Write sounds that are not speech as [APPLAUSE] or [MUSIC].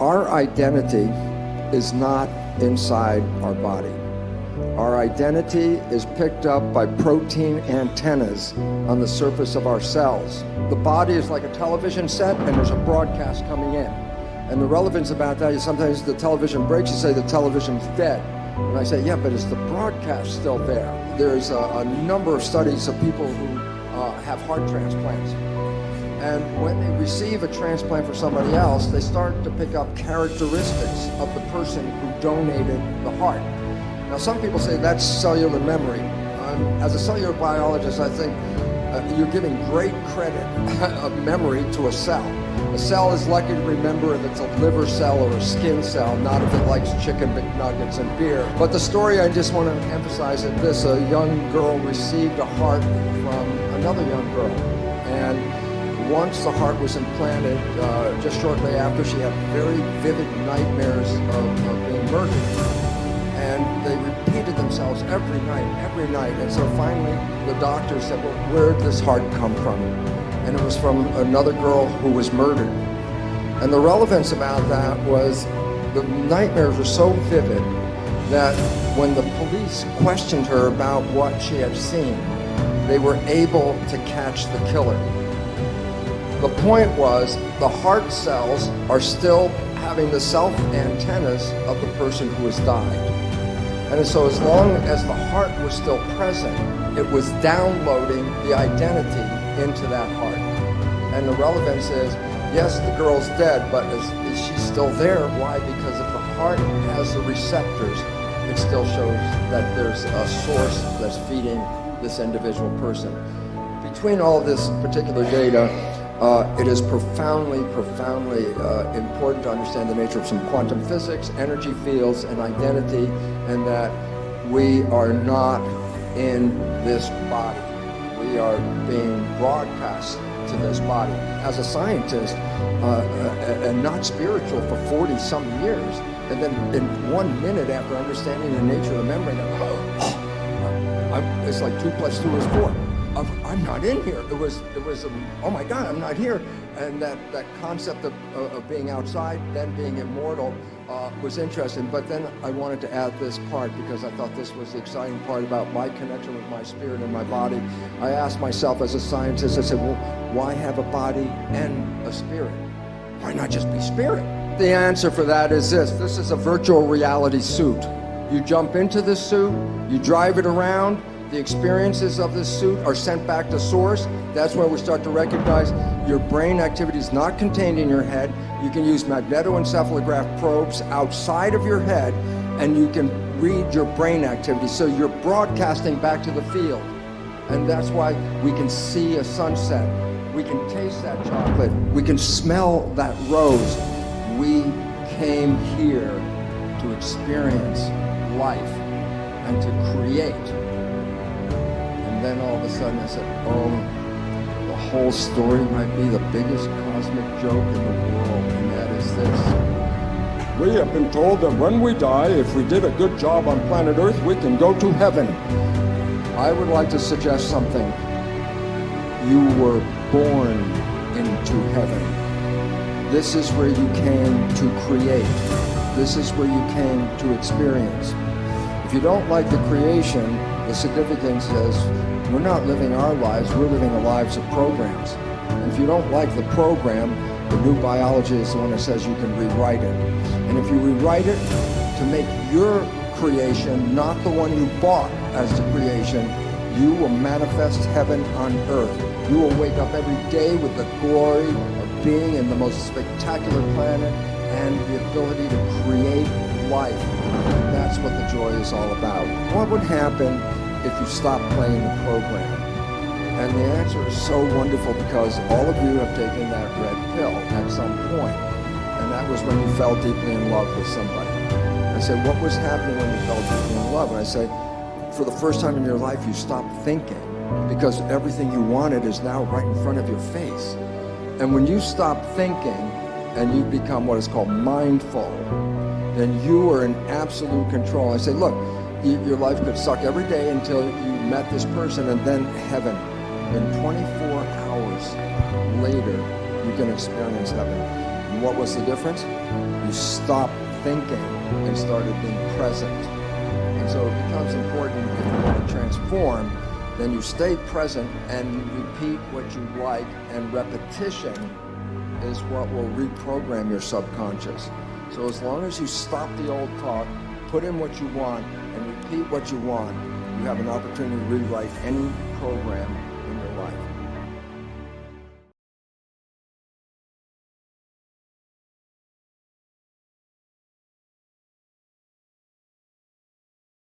Our identity is not inside our body. Our identity is picked up by protein antennas on the surface of our cells. The body is like a television set and there's a broadcast coming in. And the relevance about that is sometimes the television breaks, you say the television's dead. And I say, yeah, but is the broadcast still there? There's a, a number of studies of people who uh, have heart transplants and when they receive a transplant for somebody else, they start to pick up characteristics of the person who donated the heart. Now, some people say that's cellular memory. Um, as a cellular biologist, I think uh, you're giving great credit [LAUGHS] of memory to a cell. A cell is lucky to remember if it's a liver cell or a skin cell, not if it likes chicken McNuggets and beer. But the story I just want to emphasize is this. A young girl received a heart from another young girl. And once the heart was implanted, uh, just shortly after, she had very vivid nightmares of, of, being murdered. And they repeated themselves every night, every night. And so finally, the doctor said, well, where did this heart come from? And it was from another girl who was murdered. And the relevance about that was the nightmares were so vivid that when the police questioned her about what she had seen, they were able to catch the killer. The point was the heart cells are still having the self antennas of the person who has died. And so as long as the heart was still present, it was downloading the identity into that heart. And the relevance is, yes, the girl's dead, but is, is she still there? Why? Because if the heart has the receptors, it still shows that there's a source that's feeding this individual person. Between all this particular data, uh, it is profoundly, profoundly uh, important to understand the nature of some quantum physics, energy fields, and identity, and that we are not in this body. We are being broadcast to this body. As a scientist, uh, and not spiritual for 40 some years, and then in one minute after understanding the nature of the memory, oh, [GASPS] it's like two plus two is four of I'm not in here. It was it was um, oh my God, I'm not here. And that that concept of, of being outside, then being immortal, uh, was interesting. But then I wanted to add this part because I thought this was the exciting part about my connection with my spirit and my body. I asked myself as a scientist, I said, well, why have a body and a spirit? Why not just be spirit? The answer for that is this. This is a virtual reality suit. You jump into this suit, you drive it around, the experiences of this suit are sent back to source. That's where we start to recognize your brain activity is not contained in your head. You can use magnetoencephalograph probes outside of your head and you can read your brain activity. So you're broadcasting back to the field. And that's why we can see a sunset. We can taste that chocolate. We can smell that rose. We came here to experience life and to create then all of a sudden I said, oh, the whole story might be the biggest cosmic joke in the world, and that is this. We have been told that when we die, if we did a good job on planet Earth, we can go to heaven. I would like to suggest something. You were born into heaven. This is where you came to create. This is where you came to experience. If you don't like the creation, the significance is we're not living our lives, we're living the lives of programs. And if you don't like the program, the new biology is the one that says you can rewrite it. And if you rewrite it to make your creation not the one you bought as the creation, you will manifest heaven on earth. You will wake up every day with the glory of being in the most spectacular planet and the ability to create life. And that's what the joy is all about. What would happen if you stop playing the program? And the answer is so wonderful because all of you have taken that red pill at some point, and that was when you fell deeply in love with somebody. I said, what was happening when you fell deeply in love? And I say, for the first time in your life, you stopped thinking because everything you wanted is now right in front of your face. And when you stop thinking and you become what is called mindful, then you are in absolute control. I say, look, your life could suck every day until you met this person and then heaven. In 24 hours later, you can experience heaven. And what was the difference? You stopped thinking and started being present. And so it becomes important if you want to transform, then you stay present and you repeat what you like and repetition is what will reprogram your subconscious. So as long as you stop the old talk, put in what you want, and repeat what you want, you have an opportunity to rewrite any program in your life.